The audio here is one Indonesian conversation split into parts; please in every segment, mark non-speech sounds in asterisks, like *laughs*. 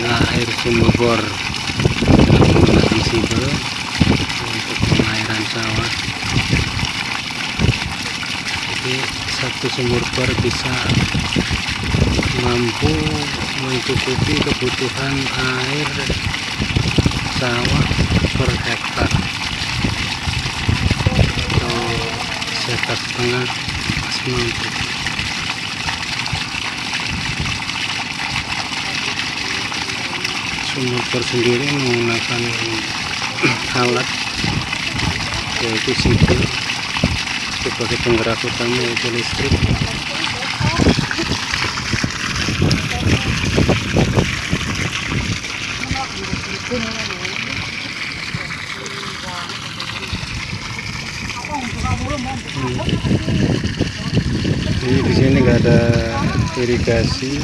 inilah air sumber bor. Visible untuk pengairan sawah. Jadi satu sumur bor bisa mampu mencukupi kebutuhan air sawah per hektar sehektar setengah masih mampu sumur bor sendiri menggunakan *clears throat* alat yaitu sipil sebagai penggerak utama yaitu listrik ini di sini nggak ada irigasi.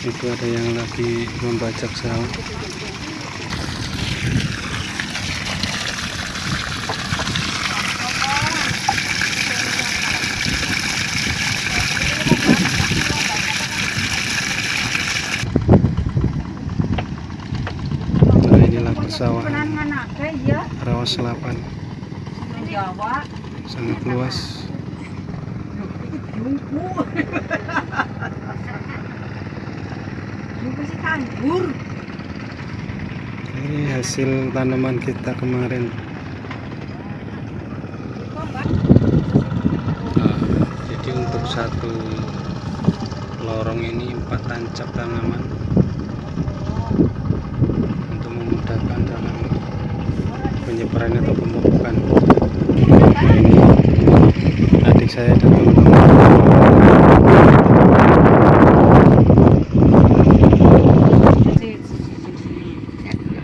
Itu ada yang lagi membajak sawah nah inilah persawahan ya rawa selapan. Sangat luas. Ini hasil tanaman kita kemarin. Nah, jadi untuk satu lorong ini empat tancap tanaman penyebaran atau pemupukan Nah, ini adik saya dan teman-teman.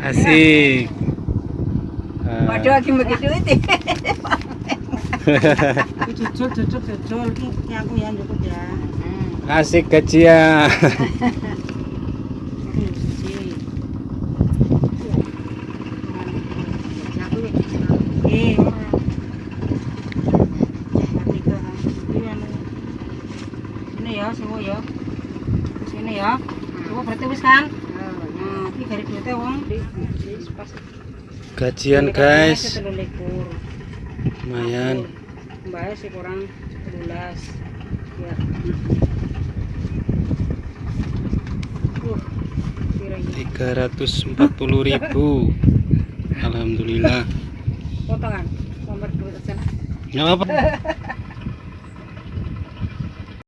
Asik. Waduh lagi begitu *laughs* itu jujur jujur jujur. Ini aku yang cukup ya. Asik gajian *laughs* ini. Ya semua ya. Sini ya. Semua berarti wis kan? Nah dari duitnya wong gajian guys. lumayan. Mbak sih kurang 12 ya. Uh kira 340.000 *laughs* Alhamdulillah potongan nomor dua sana. Nggak apa-apa. *laughs*